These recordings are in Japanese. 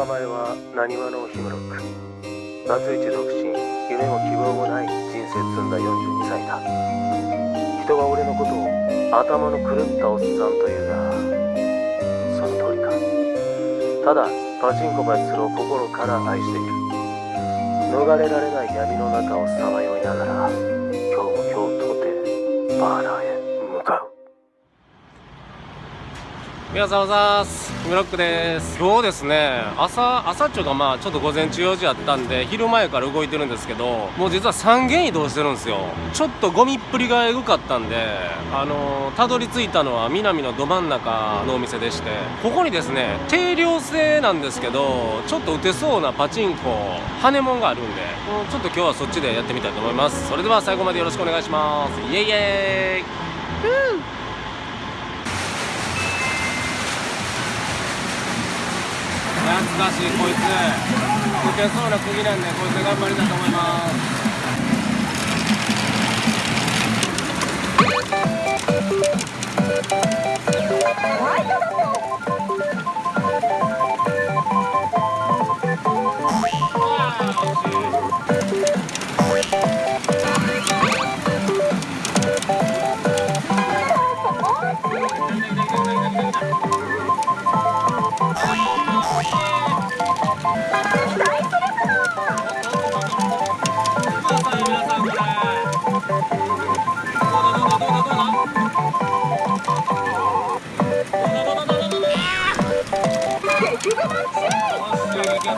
名前はなにわのヒムロックバツイチ独身夢も希望もない人生積んだ42歳だ。人は俺のことを頭の狂ったおっさんというがその通りか。ただパチンコバイスを心から愛している。逃れられない闇の中をさまよいながら今日も今日とてバーナー皆さんおざーす。ムロックです。今日ですね。朝朝っちゅうかまあちょっと午前中用事あったんで昼前から動いてるんですけどもう実は3軒移動してるんですよ。ちょっとゴミっぷりがエグかったんであのたどり着いたのは南のど真ん中のお店でしてここにですね定量制なんですけどちょっと打てそうなパチンコ羽根もんがあるんでちょっと今日はそっちでやってみたいと思います。それでは最後までよろしくお願いします。イエイイエーイ難しいこいつ。抜けそうな釘なんでこいつ頑張りたいと思います。や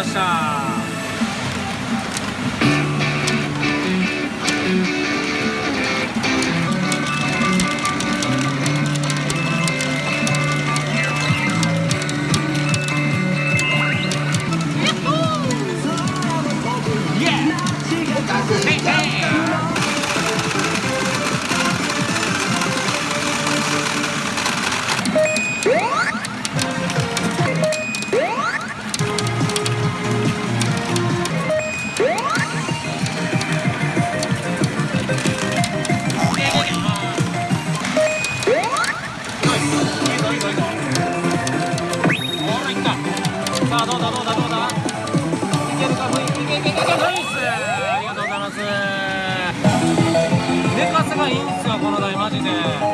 ました。いんですよこの台マジで。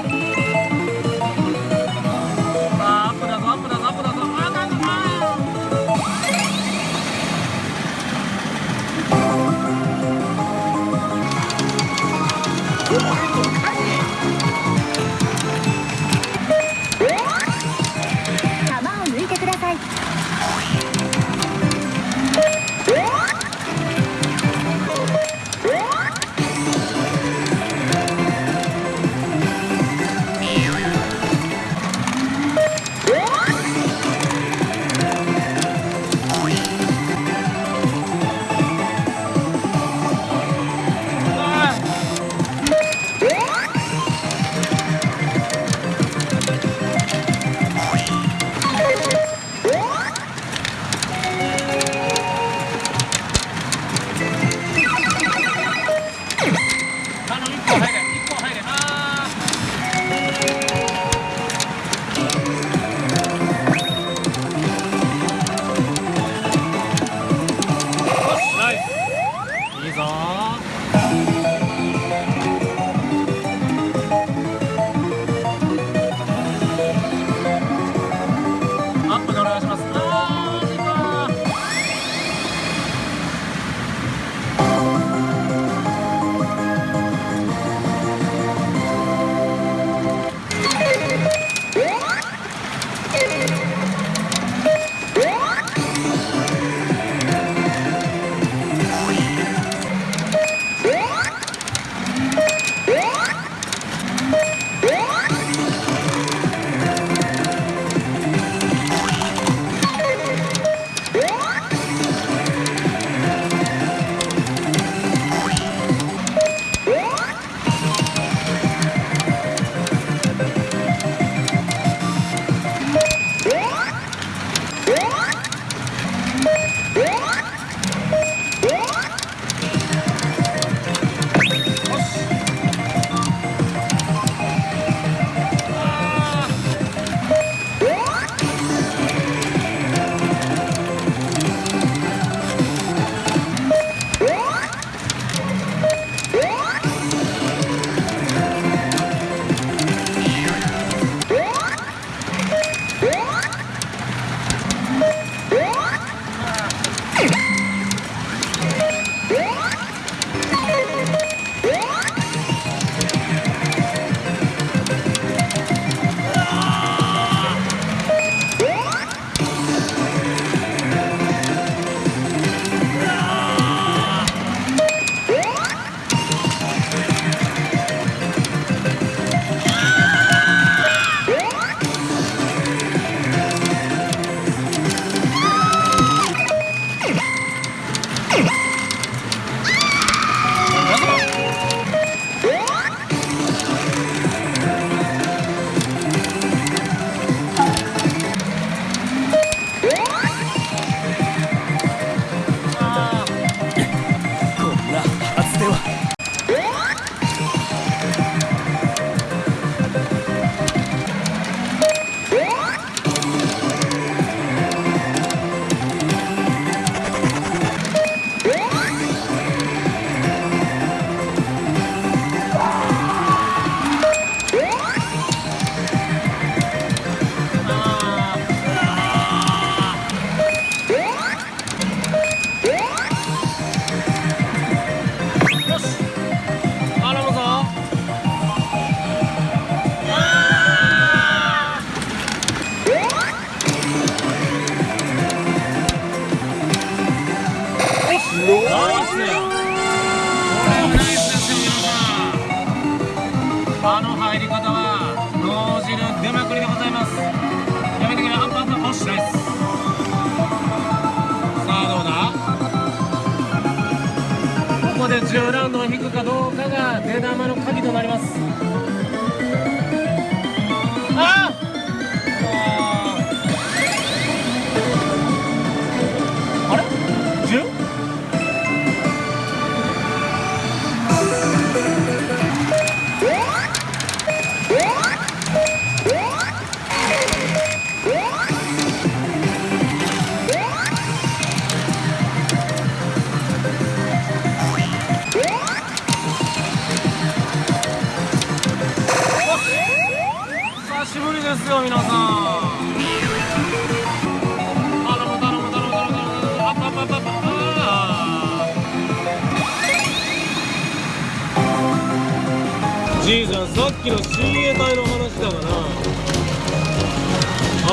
じゃん。さっきの親衛隊の話だがな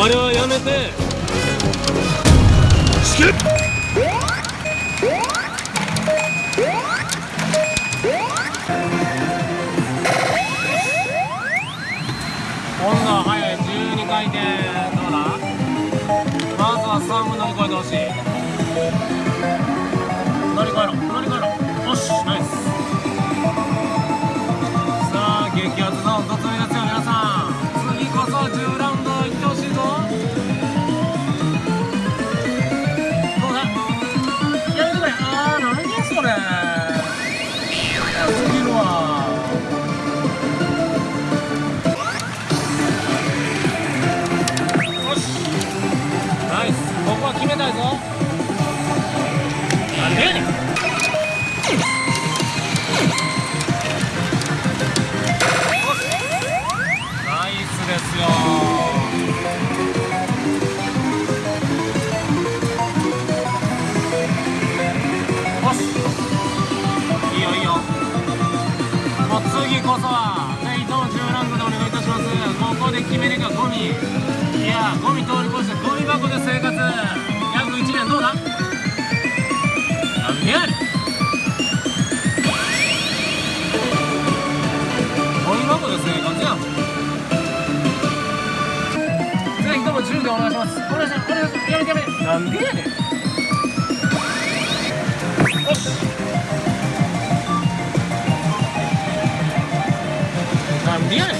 あれはやめて。死け今度は速い12回転。どうだ？まずは3分乗り越えてほしい。乗り越えろ。乗り越えろ。よし。ナイス。ここは決めたいぞなんでやねんナイスですよよしいいよいいよもう次こそはぜひとも10ランドでお願いいたしますここで決めるかゴミいやゴミ通りなんでやねん。よしなんでやねん。3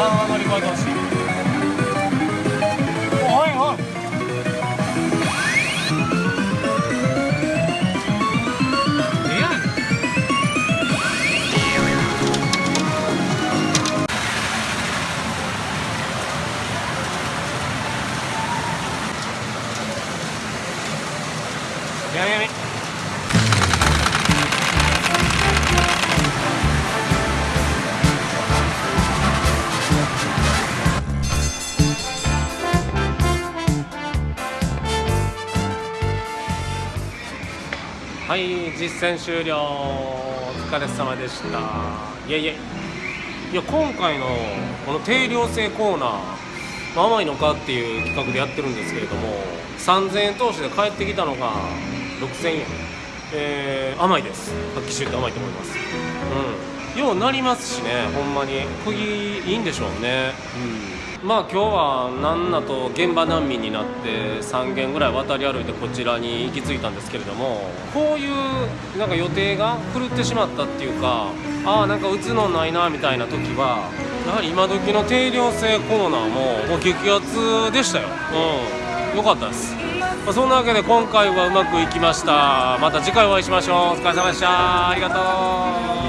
は乗り越えてほし。いおいはい実践終了。お疲れ様でした。いやいやいや今回のこの定量制コーナーまあ甘いのかっていう企画でやってるんですけれども3000円投資で帰ってきたのが6000円。えー甘いです。発揮してて甘いと思います。うん。ようなりますしねほんまに。釘いいんでしょうね。うん。まあ今日はなんなと現場難民になって3軒ぐらい渡り歩いてこちらに行き着いたんですけれどもこういうなんか予定が狂ってしまったっていうかああなんか打つのないなみたいな時はやはり今時の定量制コーナーももう激アツでしたよ。うん。よかったです。まあそんなわけで今回はうまくいきました。また次回お会いしましょう。お疲れ様でした。ありがとう。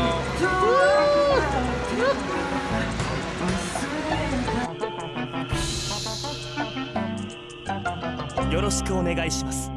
よろしくお願いします。